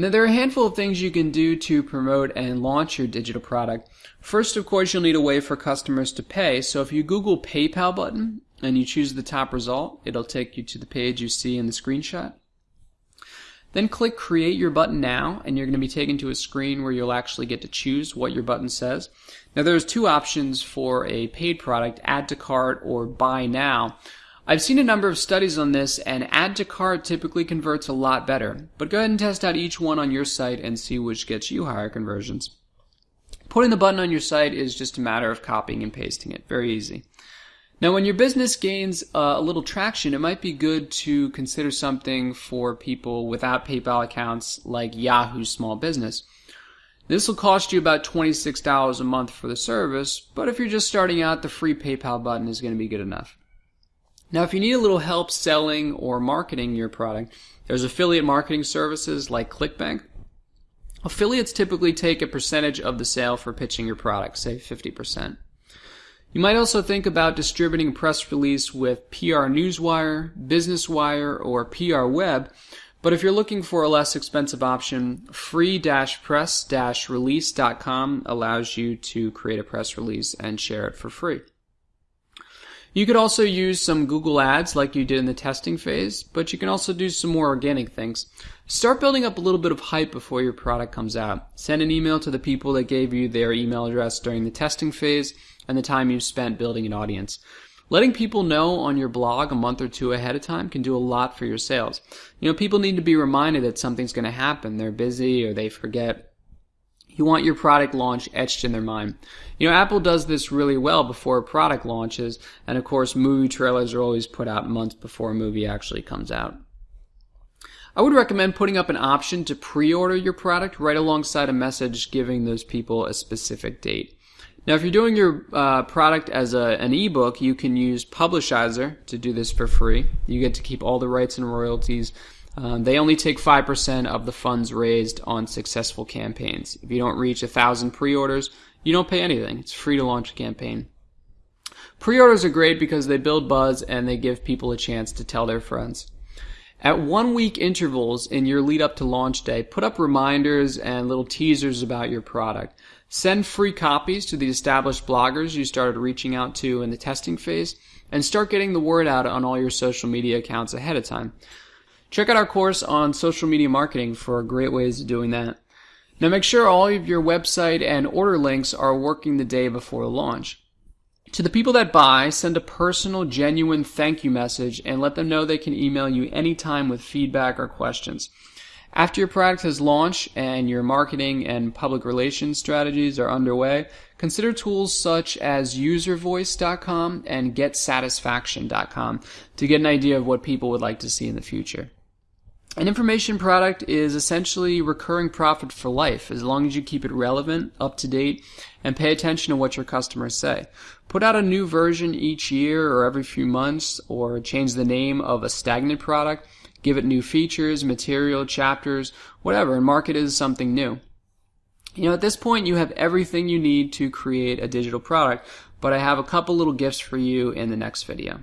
Now, there are a handful of things you can do to promote and launch your digital product. First, of course, you'll need a way for customers to pay. So if you Google PayPal button and you choose the top result, it'll take you to the page you see in the screenshot. Then click Create Your Button Now, and you're going to be taken to a screen where you'll actually get to choose what your button says. Now, there's two options for a paid product Add to Cart or Buy Now. I've seen a number of studies on this, and add to cart typically converts a lot better. But go ahead and test out each one on your site and see which gets you higher conversions. Putting the button on your site is just a matter of copying and pasting it. Very easy. Now, when your business gains uh, a little traction, it might be good to consider something for people without PayPal accounts like Yahoo Small Business. This will cost you about $26 a month for the service, but if you're just starting out, the free PayPal button is going to be good enough. Now, if you need a little help selling or marketing your product, there's affiliate marketing services like ClickBank. Affiliates typically take a percentage of the sale for pitching your product, say 50%. You might also think about distributing a press release with PR Newswire, Business Wire, or PR Web, but if you're looking for a less expensive option, free-press-release.com allows you to create a press release and share it for free. You could also use some Google Ads like you did in the testing phase, but you can also do some more organic things. Start building up a little bit of hype before your product comes out. Send an email to the people that gave you their email address during the testing phase and the time you spent building an audience. Letting people know on your blog a month or two ahead of time can do a lot for your sales. You know, people need to be reminded that something's going to happen. They're busy or they forget you want your product launch etched in their mind. You know, Apple does this really well before a product launches, and of course, movie trailers are always put out months before a movie actually comes out. I would recommend putting up an option to pre-order your product right alongside a message giving those people a specific date. Now, if you're doing your uh, product as a, an ebook, you can use Publishizer to do this for free. You get to keep all the rights and royalties um, they only take 5% of the funds raised on successful campaigns. If you don't reach a thousand pre-orders, you don't pay anything. It's free to launch a campaign. Pre-orders are great because they build buzz and they give people a chance to tell their friends. At one week intervals in your lead up to launch day, put up reminders and little teasers about your product. Send free copies to the established bloggers you started reaching out to in the testing phase and start getting the word out on all your social media accounts ahead of time. Check out our course on social media marketing for great ways of doing that. Now make sure all of your website and order links are working the day before launch. To the people that buy, send a personal, genuine thank you message and let them know they can email you anytime with feedback or questions. After your product has launched and your marketing and public relations strategies are underway, consider tools such as uservoice.com and getsatisfaction.com to get an idea of what people would like to see in the future. An information product is essentially recurring profit for life as long as you keep it relevant, up to date, and pay attention to what your customers say. Put out a new version each year or every few months, or change the name of a stagnant product, give it new features, material, chapters, whatever, and market it as something new. You know, at this point, you have everything you need to create a digital product, but I have a couple little gifts for you in the next video.